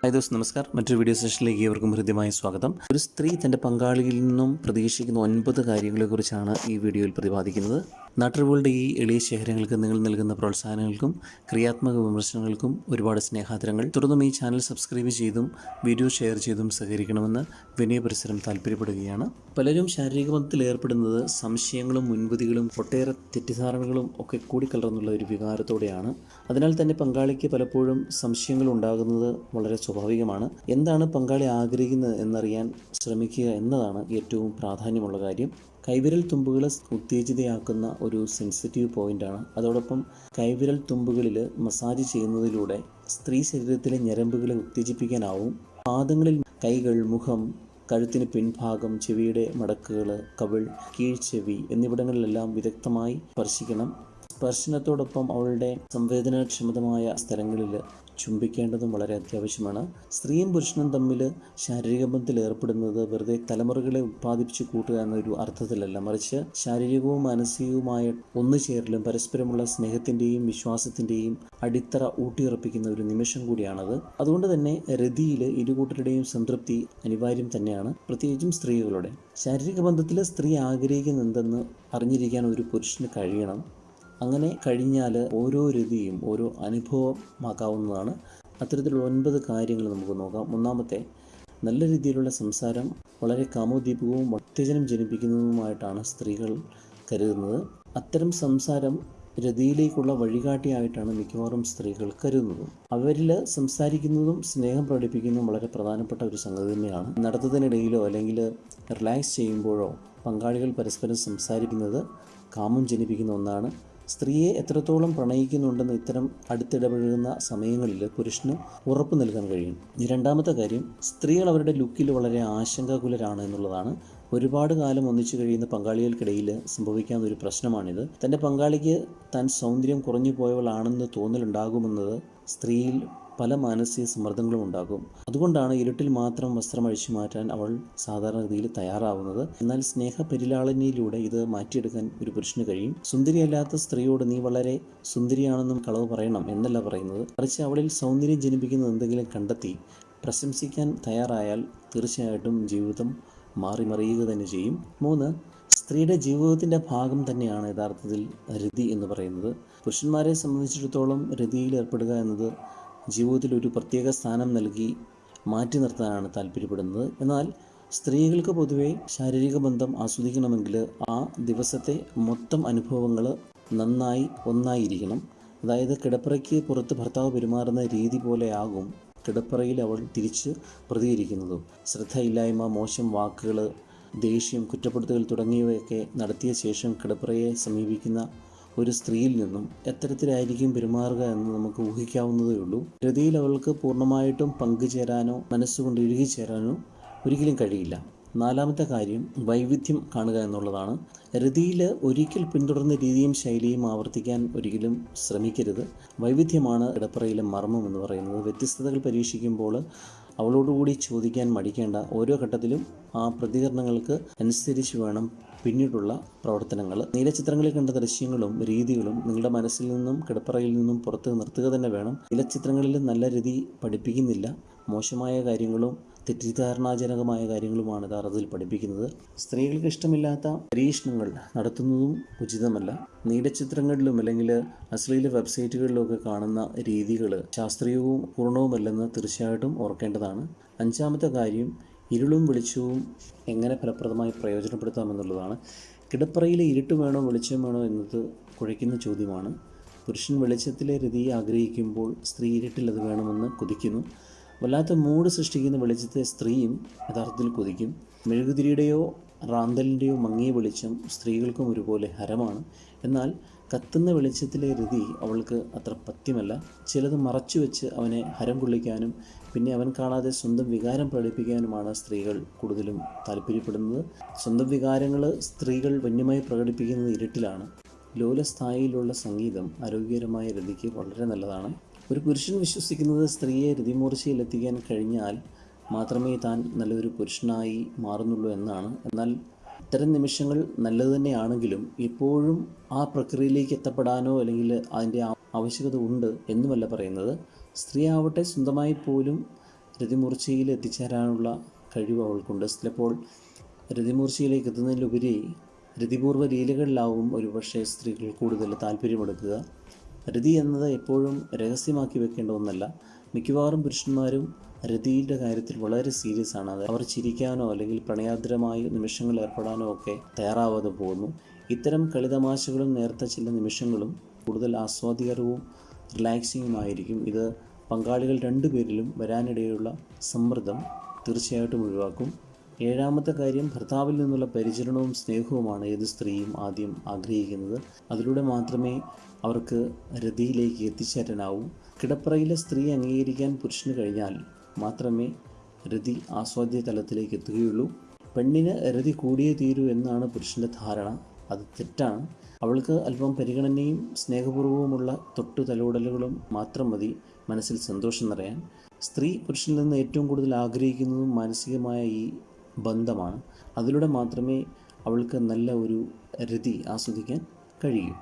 Hi those നമസ്കാർ മറ്റൊരു video സെഷനിലേക്ക് ഏവർക്കും ഹൃദ്യമായ സ്വാഗതം. ഒരു സ്ത്രീ തന്റെ പങ്കാളിയിൽ നിന്നും പ്രതീക്ഷിക്കുന്ന ഒൻപത് കാര്യങ്ങളെക്കുറിച്ചാണ് ഈ വീഡിയോയിൽ പ്രതിപാദിക്കുന്നത്. നാട്ടറിവുകളുടെ ഈ എളിയ ശേഖരങ്ങൾക്ക് നിങ്ങൾ നൽകുന്ന പ്രോത്സാഹനങ്ങൾക്കും ക്രിയാത്മക വിമർശനങ്ങൾക്കും ഒരുപാട് സ്നേഹാദരങ്ങൾ. തുടർന്നും ഈ ചാനൽ സബ്സ്ക്രൈബ് ചെയ്തും വീഡിയോ ഷെയർ ചെയ്തും സഹകരിക്കണമെന്ന് വിനയ പരിസരം താല്പര്യപ്പെടുകയാണ് പലരും ശാരീരിക ബന്ധത്തിൽ ഏർപ്പെടുന്നത് സംശയങ്ങളും മുൻപതികളും ഒട്ടേറെ തെറ്റിദ്ധാരണകളും ഒക്കെ കൂടിക്കലർന്നുള്ള ഒരു വികാരത്തോടെയാണ്. അതിനാൽ തന്നെ പങ്കാളിക്ക് പലപ്പോഴും സംശയങ്ങൾ ഉണ്ടാകുന്നത് വളരെ സ്വാഭാവികമാണ്. എന്താണ് പങ്കാളി ആഗ്രഹിക്കുന്നത് എന്നറിയാൻ ശ്രമിക്കുക എന്നതാണ് ഏറ്റവും പ്രാധാന്യമുള്ള കാര്യം. കൈവിരൽ തുമ്പുകളെ ഉത്തേജിതയാക്കുന്ന ഒരു സെൻസിറ്റീവ് പോയിന്റാണ് അതോടൊപ്പം കൈവിരൽ തുമ്പുകളിൽ മസാജ് ചെയ്യുന്നതിലൂടെ സ്ത്രീ ശരീരത്തിലെ ഞരമ്പുകളെ ഉത്തേജിപ്പിക്കാനാവും. പാദങ്ങളിൽ കൈകൾ മുഖം കഴുത്തിന് പിൻഭാഗം ചെവിയുടെ മടക്കുകൾ കവിൾ കീഴ്ചെവി എന്നിവിടങ്ങളിലെല്ലാം വിദഗ്ധമായി സ്പർശിക്കണം. സ്പർശനത്തോടൊപ്പം അവളുടെ സംവേദനക്ഷമതമായ സ്ഥലങ്ങളിൽ ചുംബിക്കേണ്ടതും വളരെ അത്യാവശ്യമാണ്. സ്ത്രീയും പുരുഷനും തമ്മിൽ ശാരീരിക ബന്ധത്തിൽ ഏർപ്പെടുന്നത് വെറുതെ തലമുറകളെ ഉത്പാദിപ്പിച്ച് കൂട്ടുക എന്നൊരു അർത്ഥത്തിലല്ല. മറിച്ച് ശാരീരികവും മാനസികവുമായ ഒന്നു ചേരലും പരസ്പരമുള്ള സ്നേഹത്തിന്റെയും വിശ്വാസത്തിന്റെയും അടിത്തറ ഊട്ടിയുറപ്പിക്കുന്ന ഒരു നിമിഷം കൂടിയാണത്. അതുകൊണ്ട് തന്നെ രതിയിൽ ഇരുകൂട്ടരുടെയും സംതൃപ്തി അനിവാര്യം തന്നെയാണ്. പ്രത്യേകിച്ചും സ്ത്രീകളുടെ. ശാരീരിക ബന്ധത്തിൽ സ്ത്രീ ആഗ്രഹിക്കുന്നുണ്ടെന്ന് അറിഞ്ഞിരിക്കാൻ ഒരു പുരുഷന് കഴിയണം. അങ്ങനെ കഴിഞ്ഞാൽ ഓരോ രതിയും ഓരോ അനുഭവമാക്കാവുന്നതാണ്. അത്തരത്തിലുള്ള ഒൻപത് കാര്യങ്ങൾ നമുക്ക് നോക്കാം. ഒന്നാമത്തെ നല്ല രീതിയിലുള്ള സംസാരം വളരെ കാമോദ്ദീപകവും ഉത്തേജനം ജനിപ്പിക്കുന്നതുമായിട്ടാണ് സ്ത്രീകൾ കരുതുന്നത്. അത്തരം സംസാരം രതിയിലേക്കുള്ള വഴികാട്ടിയായിട്ടാണ് മിക്കവാറും സ്ത്രീകൾ കരുതുന്നത്. അവരിൽ സംസാരിക്കുന്നതും സ്നേഹം പ്രകടിപ്പിക്കുന്നതും വളരെ പ്രധാനപ്പെട്ട ഒരു സംഗതി തന്നെയാണ്. നടത്തത്തിനിടയിലോ അല്ലെങ്കിൽ റിലാക്സ് ചെയ്യുമ്പോഴോ പങ്കാളികൾ പരസ്പരം സംസാരിക്കുന്നത് കാമം ജനിപ്പിക്കുന്ന ഒന്നാണ്. സ്ത്രീയെ എത്രത്തോളം പ്രണയിക്കുന്നുണ്ടെന്ന് ഇത്തരം അടുത്തിടപഴകുന്ന സമയങ്ങളിൽ പുരുഷന് ഉറപ്പ് നൽകാൻ കഴിയും. രണ്ടാമത്തെ കാര്യം സ്ത്രീകൾ അവരുടെ ലുക്കിൽ വളരെ ആശങ്കാകുലരാണ് എന്നുള്ളതാണ്. ഒരുപാട് കാലം ഒന്നിച്ചു കഴിയുന്ന പങ്കാളികൾക്കിടയിൽ സംഭവിക്കാവുന്ന ഒരു പ്രശ്നമാണിത്. തന്റെ പങ്കാളിക്ക് താൻ സൗന്ദര്യം കുറഞ്ഞു പോയവളാണെന്ന് തോന്നലുണ്ടാകുമെന്നത് സ്ത്രീയിൽ പല മാനസിക സമ്മർദ്ദങ്ങളും ഉണ്ടാകും. അതുകൊണ്ടാണ് ഇരുട്ടിൽ മാത്രം വസ്ത്രം അഴിച്ചു മാറ്റാൻ അവൾ സാധാരണഗതിയിൽ തയ്യാറാവുന്നത്. എന്നാൽ സ്നേഹ പരിലാളനയിലൂടെ ഇത് മാറ്റിയെടുക്കാൻ ഒരു പുരുഷന് കഴിയും. സുന്ദരിയല്ലാത്ത സ്ത്രീയോട് നീ വളരെ സുന്ദരിയാണെന്നും കളവ് പറയണം എന്നല്ല പറയുന്നത്. മറിച്ച് അവളിൽ സൗന്ദര്യം ജനിപ്പിക്കുന്ന എന്തെങ്കിലും കണ്ടെത്തി പ്രശംസിക്കാൻ തയ്യാറായാൽ തീർച്ചയായിട്ടും ജീവിതം മാറിമറിയുക തന്നെ ചെയ്യും. മൂന്ന് സ്ത്രീയുടെ ജീവിതത്തിന്റെ ഭാഗം തന്നെയാണ് യഥാർത്ഥത്തിൽ രതി എന്ന് പറയുന്നത്. പുരുഷന്മാരെ സംബന്ധിച്ചിടത്തോളം രതിയിൽ ഏർപ്പെടുക എന്നത് ജീവിതത്തിൽ ഒരു പ്രത്യേക സ്ഥാനം നൽകി മാറ്റി നിർത്താനാണ് താല്പര്യപ്പെടുന്നത്. എന്നാൽ സ്ത്രീകൾക്ക് പൊതുവേ ശാരീരിക ബന്ധം ആസ്വദിക്കണമെങ്കിൽ ആ ദിവസത്തെ മൊത്തം അനുഭവങ്ങൾ നന്നായി ഒന്നായിരിക്കണം. അതായത് കിടപ്പറയ്ക്ക് പുറത്ത് ഭർത്താവ് പെരുമാറുന്ന രീതി പോലെയാകും കിടപ്പറയിൽ അവൾ തിരിച്ച് പ്രതികരിക്കുന്നതും. ശ്രദ്ധയില്ലായ്മ മോശം വാക്കുകൾ ദേഷ്യം കുറ്റപ്പെടുത്തൽ തുടങ്ങിയവയൊക്കെ നടത്തിയ ശേഷം കിടപ്പറയെ സമീപിക്കുന്ന ഒരു സ്ത്രീയിൽ നിന്നും എത്തരത്തിലായിരിക്കും പെരുമാറുക എന്ന് നമുക്ക് ഊഹിക്കാവുന്നതേ ഉള്ളൂ. രതിയിൽ അവൾക്ക് പൂർണമായിട്ടും പങ്കുചേരാനോ മനസ്സുകൊണ്ട് ഇഴുകിച്ചേരാനോ ഒരിക്കലും കഴിയില്ല. നാലാമത്തെ കാര്യം വൈവിധ്യം കാണുക എന്നുള്ളതാണ്. രതിയിൽ ഒരിക്കൽ പിന്തുടർന്ന രീതിയും ശൈലിയും ആവർത്തിക്കാൻ ഒരിക്കലും ശ്രമിക്കരുത്. വൈവിധ്യമാണ് ഇടപ്പറയിലെ മർമ്മം എന്ന് പറയുന്നത്. വ്യത്യസ്തതകൾ പരീക്ഷിക്കുമ്പോൾ അവളോടുകൂടി ചോദിക്കാൻ മടിക്കേണ്ട ഓരോ ഘട്ടത്തിലും ആ പ്രതികരണങ്ങൾക്ക് അനുസരിച്ച് വേണം പിന്നീടുള്ള പ്രവർത്തനങ്ങൾ. നീലച്ചിത്രങ്ങളിൽ കണ്ട ദൃശ്യങ്ങളും രീതികളും നിങ്ങളുടെ മനസ്സിൽ നിന്നും കിടപ്പറയിൽ നിന്നും പുറത്ത് നിർത്തുക തന്നെ വേണം. നീലച്ചിത്രങ്ങളിൽ നല്ല രീതി പഠിപ്പിക്കുന്നില്ല. മോശമായ കാര്യങ്ങളും തെറ്റിദ്ധാരണാജനകമായ കാര്യങ്ങളുമാണ് യഥാർത്ഥത്തിൽ പഠിപ്പിക്കുന്നത്. സ്ത്രീകൾക്ക് ഇഷ്ടമില്ലാത്ത പരീക്ഷണങ്ങൾ നടത്തുന്നതും ഉചിതമല്ല. നീലച്ചിത്രങ്ങളിലും അല്ലെങ്കിൽ അശ്ലീല വെബ്സൈറ്റുകളിലൊക്കെ കാണുന്ന രീതികൾ ശാസ്ത്രീയവും പൂർണവുമല്ലെന്ന് തീർച്ചയായിട്ടും ഓർക്കേണ്ടതാണ്. അഞ്ചാമത്തെ കാര്യം ഇരുളും വെളിച്ചവും എങ്ങനെ ഫലപ്രദമായി പ്രയോജനപ്പെടുത്താമെന്നുള്ളതാണ് കിടപ്പറയിലെ ഇരുട്ട് വേണോ വെളിച്ചം വേണോ എന്നത് കുഴയ്ക്കുന്ന ചോദ്യമാണ്. പുരുഷൻ വെളിച്ചത്തിലെ രതിയെ ആഗ്രഹിക്കുമ്പോൾ സ്ത്രീ ഇരുട്ടിൽ അത് വേണമെന്ന് കൊതിക്കുന്നു. വല്ലാത്ത മൂഡ് സൃഷ്ടിക്കുന്ന വെളിച്ചത്തെ സ്ത്രീയും യഥാർത്ഥത്തിൽ കൊതിക്കും. മെഴുകുതിരിയുടെയോ റാന്തലിന്റെയോ മങ്ങിയ വെളിച്ചം സ്ത്രീകൾക്കും ഒരുപോലെ ഹരമാണ്. എന്നാൽ കത്തുന്ന വെളിച്ചത്തിലെ രതി അവൾക്ക് അത്ര പത്യമല്ല. ചിലത് മറച്ചു വെച്ച് അവനെ ഹരം കൊള്ളിക്കാനും പിന്നെ അവൻ കാണാതെ സ്വന്തം വികാരം പ്രകടിപ്പിക്കാനുമാണ് സ്ത്രീകൾ കൂടുതലും താല്പര്യപ്പെടുന്നത്. സ്വന്തം വികാരങ്ങൾ സ്ത്രീകൾ വന്യമായി പ്രകടിപ്പിക്കുന്നത് ഇരുട്ടിലാണ്. ലോലസ്ഥായിയിലുള്ള സംഗീതം ആരോഗ്യകരമായ രതിക്ക് വളരെ നല്ലതാണ്. ഒരു പുരുഷൻ വിശ്വസിക്കുന്നത് സ്ത്രീയെ രതിമൂർച്ചയിലെത്തിക്കാൻ കഴിഞ്ഞാൽ മാത്രമേ താൻ നല്ലൊരു പുരുഷനായി മാറുന്നുള്ളൂ എന്നാണ്. എന്നാൽ ഇത്തരം നിമിഷങ്ങൾ നല്ലത് തന്നെയാണെങ്കിലും എപ്പോഴും ആ പ്രക്രിയയിലേക്ക് എത്തപ്പെടാനോ അല്ലെങ്കിൽ അതിന്റെ ആവശ്യകത ഉണ്ട് എന്നുമല്ല പറയുന്നത്. സ്ത്രീ ആവട്ടെ സ്വന്തമായി പോലും രതിമൂർച്ചയിൽ എത്തിച്ചേരാനുള്ള കഴിവ് അവൾക്കുണ്ട്. ചിലപ്പോൾ രതിമൂർച്ചയിലേക്ക് എത്തുന്നതിലുപരി രതിപൂർവ ലീലകളിലാവും ഒരുപക്ഷെ സ്ത്രീകൾ കൂടുതൽ താല്പര്യമെടുക്കുക. രതി എന്നത് എപ്പോഴും രഹസ്യമാക്കി വെക്കേണ്ട ഒന്നല്ല. മിക്കവാറും പുരുഷന്മാരും രതിയുടെ കാര്യത്തിൽ വളരെ സീരിയസ് ആണ്. അവർ ചിരിക്കാനോ അല്ലെങ്കിൽ പ്രണയാദ്രമായ നിമിഷങ്ങൾ ഏർപ്പെടാനോ ഒക്കെ തയ്യാറാവാതെ പോകുന്നു. ഇത്തരം കളിതമാശകളും നേരത്തെ ചില നിമിഷങ്ങളും കൂടുതൽ ആസ്വാദികരവും റിലാക്സിങ്ങുമായിരിക്കും ഇത് പങ്കാളികൾ രണ്ടുപേരിലും വരാനിടയുള്ള സമ്മർദ്ദം തീർച്ചയായിട്ടും ഒഴിവാക്കും. ഏഴാമത്തെ കാര്യം ഭർത്താവിൽ നിന്നുള്ള പരിചരണവും സ്നേഹവുമാണ് ഏത് സ്ത്രീയും ആദ്യം ആഗ്രഹിക്കുന്നത്. അതിലൂടെ മാത്രമേ അവർക്ക് രതിയിലേക്ക് എത്തിച്ചേരാനാവൂ. കിടപ്പറയിലെ സ്ത്രീ അംഗീകരിക്കാൻ പുരുഷന് കഴിഞ്ഞാൽ മാത്രമേ രതി ആസ്വാദ്യ തലത്തിലേക്ക് എത്തുകയുള്ളൂ. പെണ്ണിന് രതി കൂടിയേ തീരൂ എന്നാണ് പുരുഷന്റെ ധാരണ. അത് തെറ്റാണ്. അവൾക്ക് അല്പം പരിഗണനയും സ്നേഹപൂർവവുമുള്ള തൊട്ടു തലോടലുകളും മാത്രം മതി മനസ്സിൽ സന്തോഷം നിറയാൻ. സ്ത്രീ പുരുഷനിൽ നിന്ന് ഏറ്റവും കൂടുതൽ ആഗ്രഹിക്കുന്നതും മാനസികമായ ഈ ബന്ധമാണ്. അതിലൂടെ മാത്രമേ അവൾക്ക് നല്ല ഒരു രതി ആസ്വദിക്കാൻ കഴിയൂ.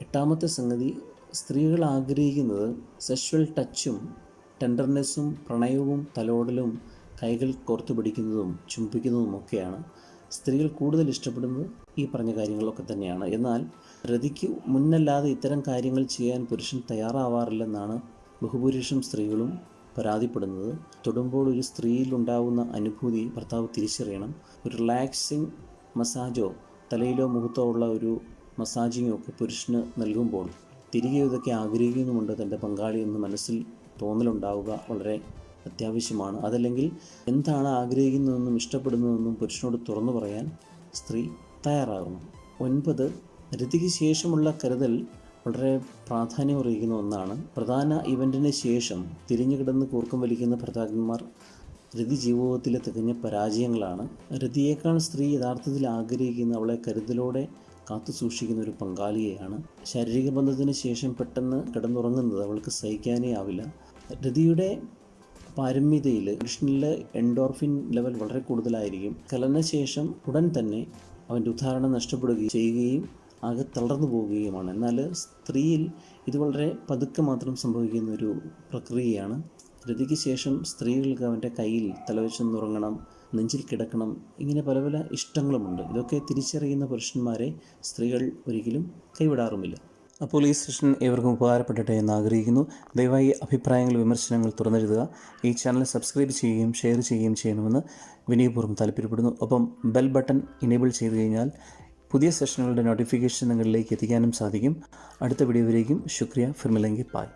എട്ടാമത്തെ സംഗതി സ്ത്രീകൾ ആഗ്രഹിക്കുന്നത് സെക്ഷൽ ടച്ചും ടെൻഡർനെസ്സും പ്രണയവും തലോടലും കൈകൾ കോർത്തു പിടിക്കുന്നതും ചുംബിക്കുന്നതും ഒക്കെയാണ്. സ്ത്രീകൾ കൂടുതൽ ഇഷ്ടപ്പെടുന്നത് ഈ പറഞ്ഞ കാര്യങ്ങളൊക്കെ തന്നെയാണ്. എന്നാൽ രതിക്ക് മുന്നല്ലാതെ ഇത്തരം കാര്യങ്ങൾ ചെയ്യാൻ പുരുഷൻ തയ്യാറാവാറില്ലെന്നാണ് ബഹുഭൂരിഷം സ്ത്രീകളും പരാതിപ്പെടുന്നത്. തൊടുമ്പോൾ ഒരു സ്ത്രീയിൽ ഉണ്ടാകുന്ന അനുഭൂതി ഭർത്താവ് തിരിച്ചറിയണം. ഒരു റിലാക്സിങ് മസാജോ തലയിലോ മുഖത്തോ ഉള്ള ഒരു മസാജിങ്ങോ ഒക്കെ പുരുഷന് നൽകുമ്പോൾ തിരികെ ഇതൊക്കെ ആഗ്രഹിക്കുന്നുമുണ്ട്. തന്റെ പങ്കാളി എന്ന് മനസ്സിൽ തോന്നലുണ്ടാവുക വളരെ അത്യാവശ്യമാണ്. അതല്ലെങ്കിൽ എന്താണ് ആഗ്രഹിക്കുന്നതെന്നും ഇഷ്ടപ്പെടുന്നതെന്നും പുരുഷനോട് തുറന്നു പറയാൻ സ്ത്രീ തയ്യാറാകണം ഒൻപത് രതിക്ക് ശേഷമുള്ള കരുതൽ വളരെ പ്രാധാന്യമറിയിക്കുന്ന ഒന്നാണ്. പ്രധാന ഇവന്റിന് ശേഷം തിരിഞ്ഞു കിടന്ന് കൂർക്കം വലിക്കുന്ന ഭർത്താക്കന്മാർ രതി ജീവിതത്തിലെ തികഞ്ഞ പരാജയങ്ങളാണ്. രതിയേക്കാൾ സ്ത്രീ യഥാർത്ഥത്തിൽ ആഗ്രഹിക്കുന്ന അവളെ കരുതലോടെ കാത്തു സൂക്ഷിക്കുന്ന ഒരു പങ്കാളിയെയാണ്. ശാരീരിക ബന്ധത്തിന് ശേഷം പെട്ടെന്ന് കിടന്നുറങ്ങുന്നത് അവൾക്ക് സഹിക്കാനേ ആവില്ല. രതിയുടെ പാരമ്യതയിൽ കൃഷ്ണനിലെ എൻഡോർഫിൻ ലെവൽ വളരെ കൂടുതലായിരിക്കും. കലനശേഷം ഉടൻ തന്നെ അവന്റെ ഉദാഹരണം നഷ്ടപ്പെടുകയും ചെയ്യുകയും ആകെ തളർന്നു പോവുകയുമാണ്. എന്നാൽ സ്ത്രീയിൽ ഇത് വളരെ പതുക്കെ മാത്രം സംഭവിക്കുന്ന ഒരു പ്രക്രിയയാണ്. രതിക്ക് ശേഷം സ്ത്രീകൾക്ക് അവന്റെ കയ്യിൽ തലവെച്ചെന്നുറങ്ങണം നെഞ്ചിൽ കിടക്കണം ഇങ്ങനെ പല പല ഇഷ്ടങ്ങളുമുണ്ട്. ഇതൊക്കെ തിരിച്ചറിയുന്ന പുരുഷന്മാരെ സ്ത്രീകൾ ഒരിക്കലും കൈവിടാറുമില്ല. അപ്പോൾ ഈ സെഷൻ ഏവർക്കും ഉപകാരപ്പെടട്ടെ എന്ന് ആഗ്രഹിക്കുന്നു. ദയവായി അഭിപ്രായങ്ങൾ വിമർശനങ്ങൾ തുറന്നെഴുതുക. ഈ ചാനൽ സബ്സ്ക്രൈബ് ചെയ്യുകയും ഷെയർ ചെയ്യുകയും ചെയ്യണമെന്ന് വിനയപൂർവം താല്പര്യപ്പെടുന്നു. ഒപ്പം ബെൽ ബട്ടൺ ഇനേബിൾ ചെയ്തു കഴിഞ്ഞാൽ പുതിയ സെഷനുകളുടെ നോട്ടിഫിക്കേഷൻ നിങ്ങളിലേക്ക് എത്തിക്കാനും സാധിക്കും. അടുത്ത വീഡിയോയിലേക്കും ശുക്രിയ. ഫിർമിലെങ്കി പായ്